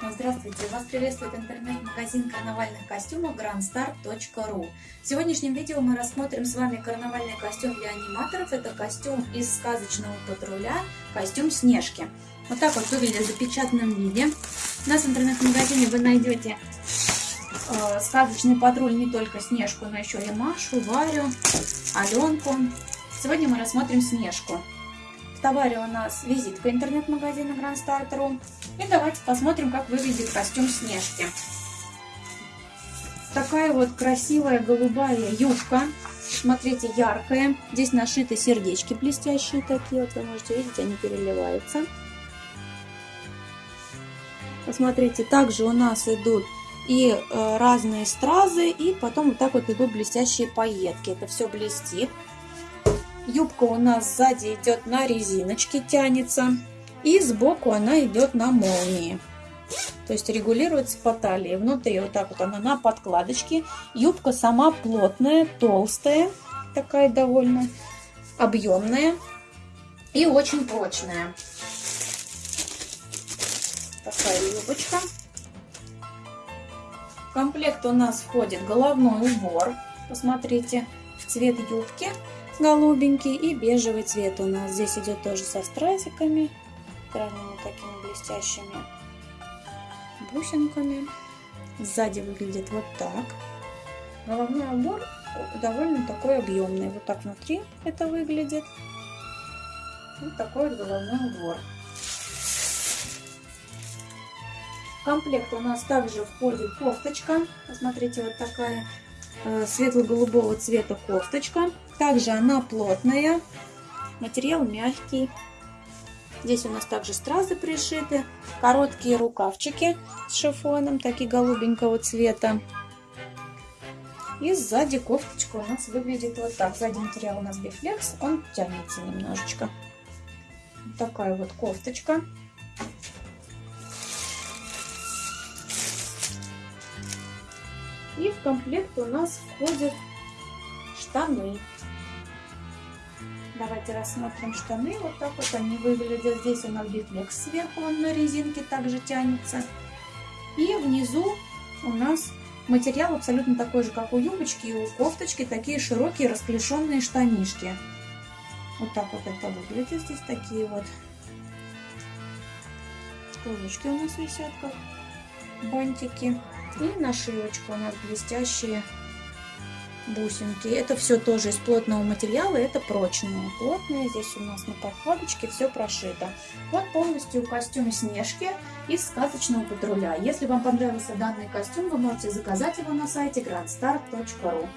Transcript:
Здравствуйте! Вас приветствует интернет-магазин карнавальных костюмов grandstar.ru В сегодняшнем видео мы рассмотрим с вами карнавальный костюм для аниматоров. Это костюм из сказочного патруля, костюм Снежки. Вот так вот выглядит в запечатанном виде. У нас в интернет-магазине вы найдете э, сказочный патруль не только Снежку, но еще и Машу, Варю, Аленку. Сегодня мы рассмотрим Снежку. В товаре у нас визитка интернет-магазина Grandstar.ru. И давайте посмотрим, как выглядит костюм Снежки. Такая вот красивая голубая юбка. Смотрите, яркая. Здесь нашиты сердечки блестящие такие. Вот вы можете видеть, они переливаются. Посмотрите, также у нас идут и э, разные стразы, и потом вот так вот идут блестящие пайетки. Это все блестит. Юбка у нас сзади идет на резиночке, тянется. И сбоку она идет на молнии. То есть регулируется по талии. Внутри вот так вот она на подкладочке. Юбка сама плотная, толстая. Такая довольно объемная. И очень прочная. Такая юбочка. В комплект у нас входит головной убор. Посмотрите, цвет юбки голубенький и бежевый цвет у нас. Здесь идет тоже со стразиками, разными такими блестящими бусинками. Сзади выглядит вот так. Головной убор довольно такой объемный. Вот так внутри это выглядит. Вот такой вот головной убор. Комплект у нас также входит кофточка. Посмотрите, вот такая светло-голубого цвета кофточка. Также она плотная, материал мягкий. Здесь у нас также стразы пришиты, короткие рукавчики с шифоном, такие голубенького цвета. И сзади кофточка у нас выглядит вот так. Сзади материал у нас бифлекс, он тянется немножечко. Вот такая вот кофточка. И в комплект у нас входят штаны. Давайте рассмотрим штаны. Вот так вот они выглядят. Здесь у нас бифлекс сверху, он на резинке также тянется. И внизу у нас материал абсолютно такой же, как у юбочки и у кофточки. Такие широкие расклешенные штанишки. Вот так вот это выглядит. Здесь такие вот кружочки у нас висят, как бантики. И нашивочка у нас блестящие бусинки. Это все тоже из плотного материала, это прочные, плотные. Здесь у нас на подкладочке все прошито. Вот полностью костюм Снежки из сказочного патруля. Если вам понравился данный костюм, вы можете заказать его на сайте grandstar.ru.